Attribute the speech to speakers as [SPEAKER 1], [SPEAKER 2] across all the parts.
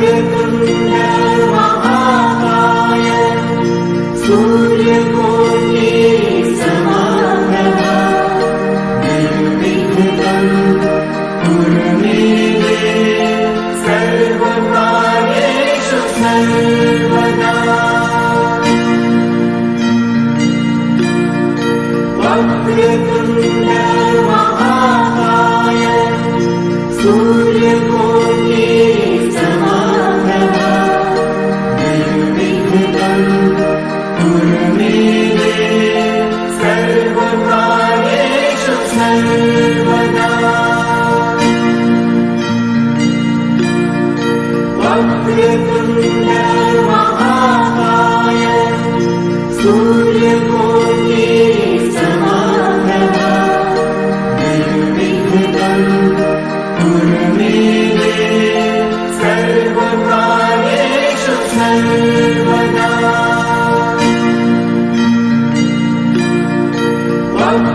[SPEAKER 1] Thank you.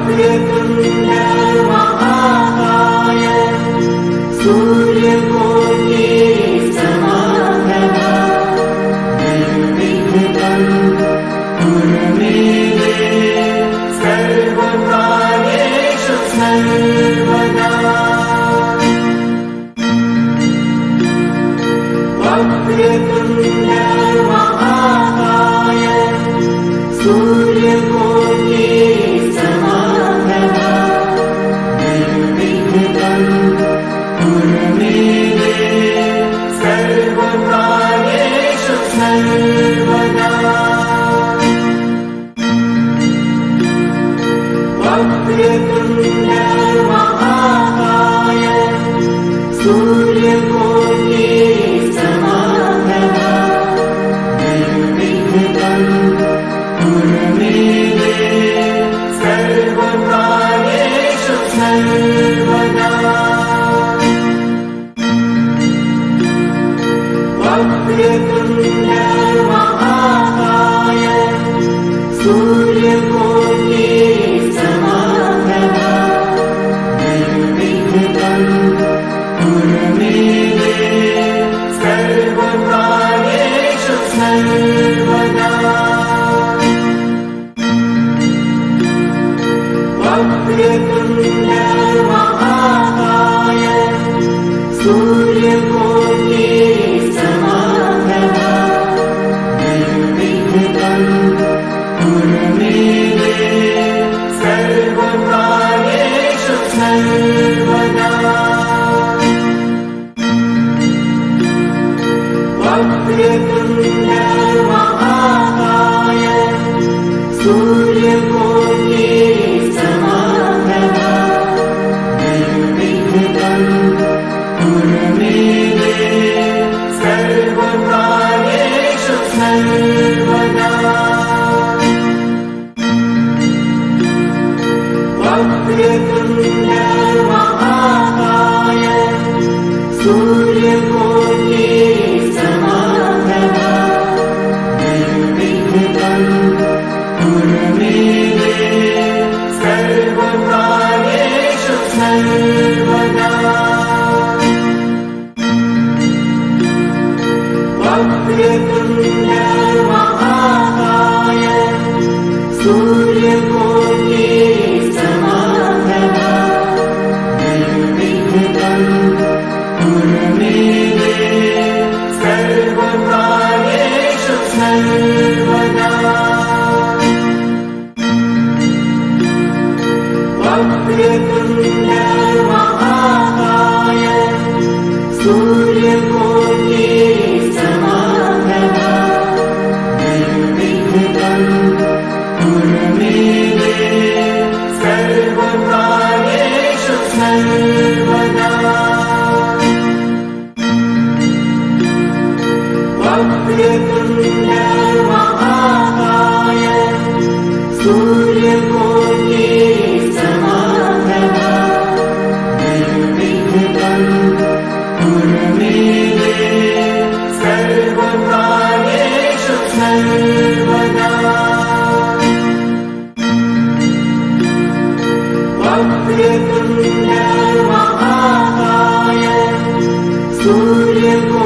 [SPEAKER 1] Amen. Oh Julie. Thank you. 不言。Thank you. 不恋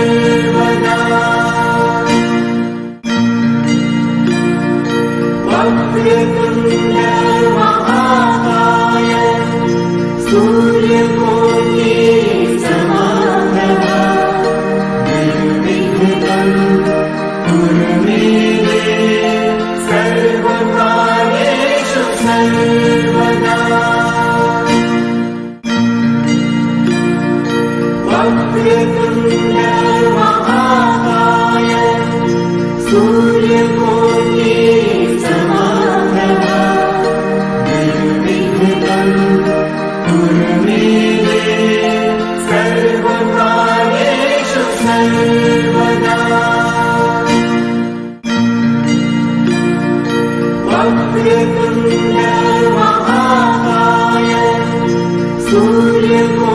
[SPEAKER 1] Amen. 掠过。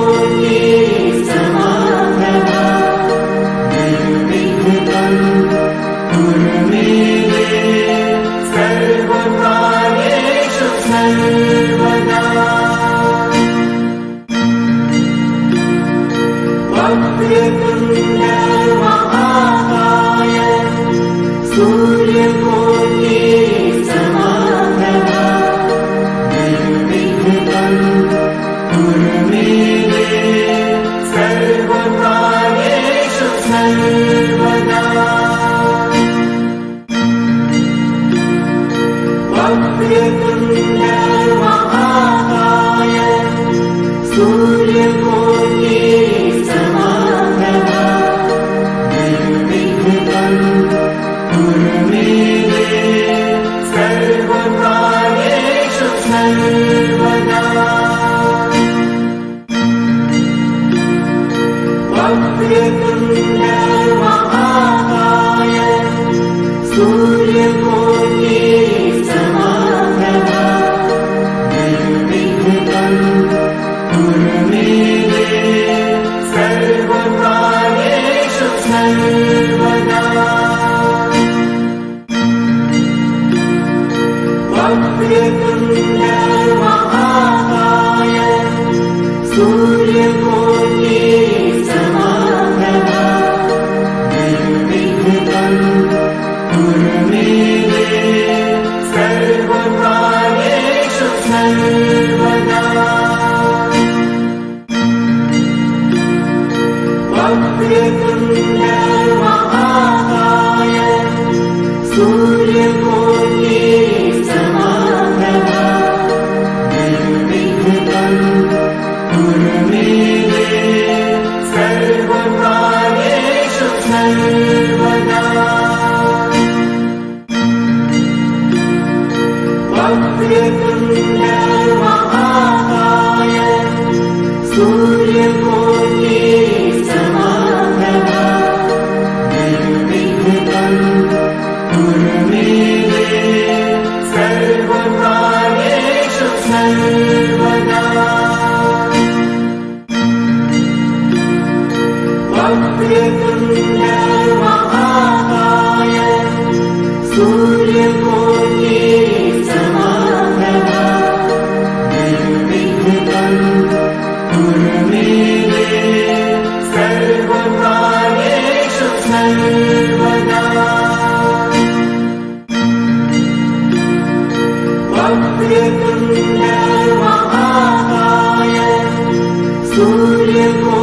[SPEAKER 1] Señor.
[SPEAKER 2] tiempo.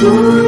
[SPEAKER 2] Surya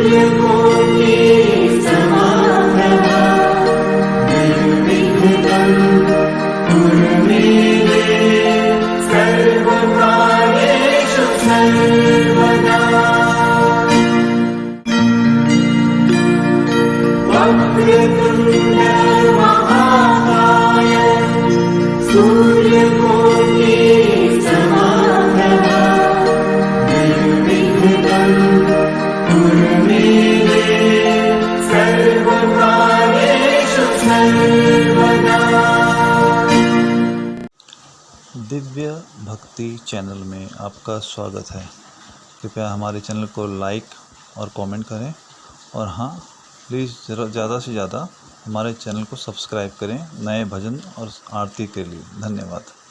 [SPEAKER 2] channel में आपका स्वागत है। कृपया हमारे चैनल को लाइक और कमेंट करें। और हाँ प्लीज़ ज़रा ज़्यादा से ज़्यादा हमारे चैनल को सब्सक्राइब करें नए भजन और आरती के लिए। धन्यवाद।